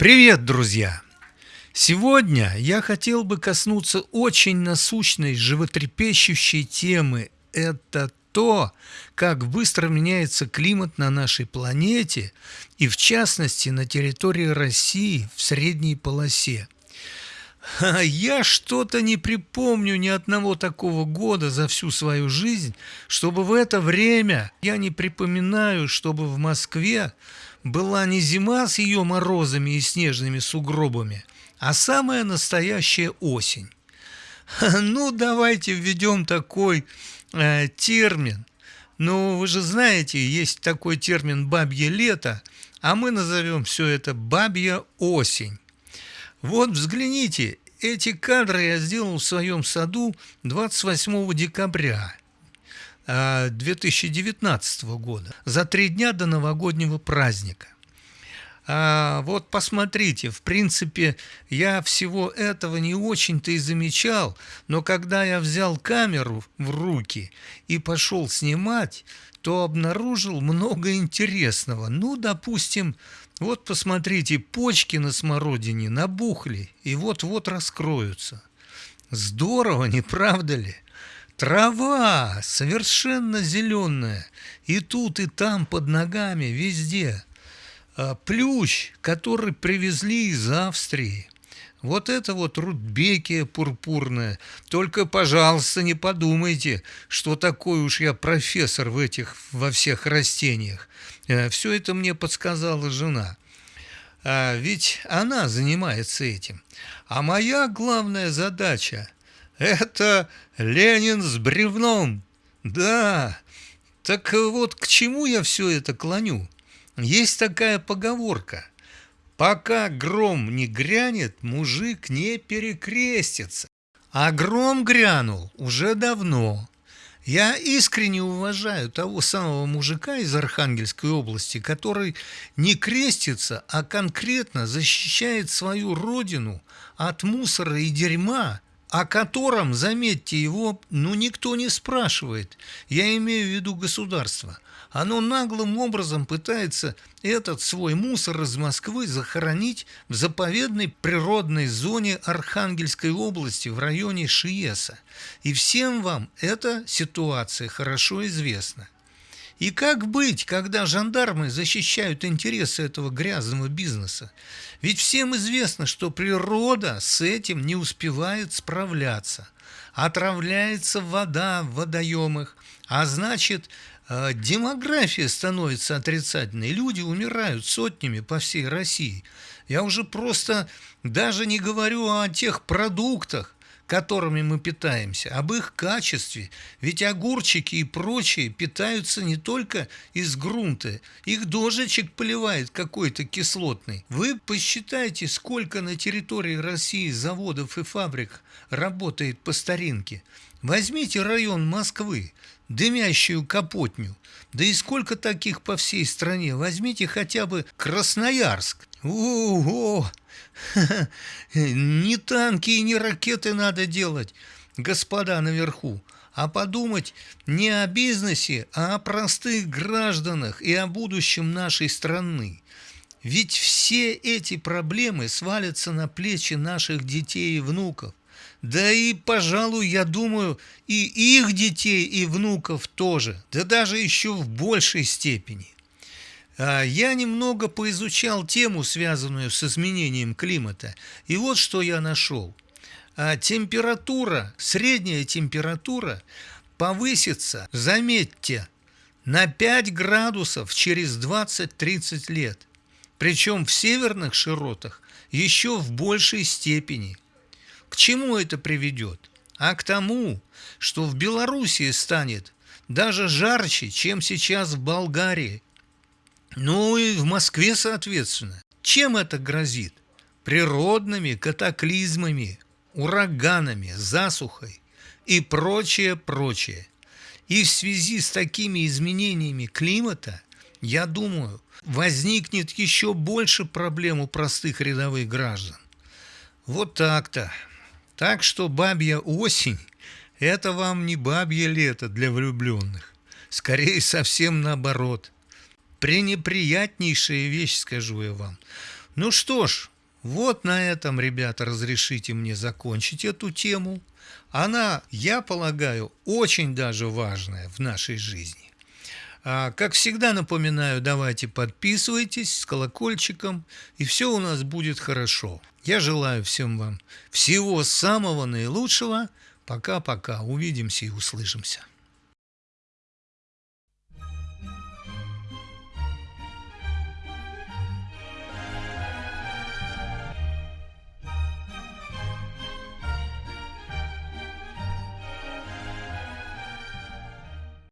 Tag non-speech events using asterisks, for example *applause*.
Привет, друзья! Сегодня я хотел бы коснуться очень насущной, животрепещущей темы. Это то, как быстро меняется климат на нашей планете и, в частности, на территории России в средней полосе. Я что-то не припомню ни одного такого года за всю свою жизнь, чтобы в это время я не припоминаю, чтобы в Москве была не зима с ее морозами и снежными сугробами, а самая настоящая осень. Ну, давайте введем такой э, термин. Ну, вы же знаете, есть такой термин «бабье лето», а мы назовем все это «бабья осень». Вот взгляните, эти кадры я сделал в своем саду 28 декабря. 2019 года, за три дня до новогоднего праздника. А вот посмотрите, в принципе, я всего этого не очень-то и замечал, но когда я взял камеру в руки и пошел снимать, то обнаружил много интересного. Ну, допустим, вот посмотрите, почки на смородине набухли и вот-вот раскроются. Здорово, не правда ли? Трава совершенно зеленая, и тут, и там, под ногами, везде. А, плющ, который привезли из Австрии. Вот это вот рудбекия пурпурная. Только, пожалуйста, не подумайте, что такой уж я профессор в этих, во всех растениях. Э, Все это мне подсказала жена. А ведь она занимается этим. А моя главная задача – это Ленин с бревном. Да, так вот к чему я все это клоню? Есть такая поговорка. Пока гром не грянет, мужик не перекрестится. А гром грянул уже давно. Я искренне уважаю того самого мужика из Архангельской области, который не крестится, а конкретно защищает свою родину от мусора и дерьма, о котором, заметьте, его ну никто не спрашивает. Я имею в виду государство. Оно наглым образом пытается этот свой мусор из Москвы захоронить в заповедной природной зоне Архангельской области в районе Шиеса. И всем вам эта ситуация хорошо известна. И как быть, когда жандармы защищают интересы этого грязного бизнеса? Ведь всем известно, что природа с этим не успевает справляться. Отравляется вода в водоемах, а значит, э, демография становится отрицательной. Люди умирают сотнями по всей России. Я уже просто даже не говорю о тех продуктах, которыми мы питаемся, об их качестве. Ведь огурчики и прочие питаются не только из грунта, их дождичек поливает какой-то кислотный. Вы посчитайте, сколько на территории России заводов и фабрик работает по старинке. Возьмите район Москвы, дымящую Капотню, да и сколько таких по всей стране. Возьмите хотя бы Красноярск. Ого! *laughs* Не танки и не ракеты надо делать, господа наверху, а подумать не о бизнесе, а о простых гражданах и о будущем нашей страны. Ведь все эти проблемы свалятся на плечи наших детей и внуков. Да и, пожалуй, я думаю, и их детей и внуков тоже, да даже еще в большей степени. А, я немного поизучал тему, связанную с изменением климата, и вот что я нашел. А, температура, средняя температура повысится, заметьте, на 5 градусов через 20-30 лет. Причем в северных широтах еще в большей степени. К чему это приведет? А к тому, что в Белоруссии станет даже жарче, чем сейчас в Болгарии ну и в Москве, соответственно. Чем это грозит? Природными катаклизмами, ураганами, засухой и прочее, прочее. И в связи с такими изменениями климата, я думаю, возникнет еще больше проблем у простых рядовых граждан. Вот так-то. Так что бабья осень – это вам не бабье лето для влюбленных. Скорее, совсем наоборот – пренеприятнейшая вещь, скажу я вам. Ну что ж, Вот на этом, ребята, разрешите мне закончить эту тему. Она, я полагаю, очень даже важная в нашей жизни. А, как всегда напоминаю, давайте подписывайтесь с колокольчиком, и все у нас будет хорошо. Я желаю всем вам всего самого наилучшего. Пока-пока. Увидимся и услышимся.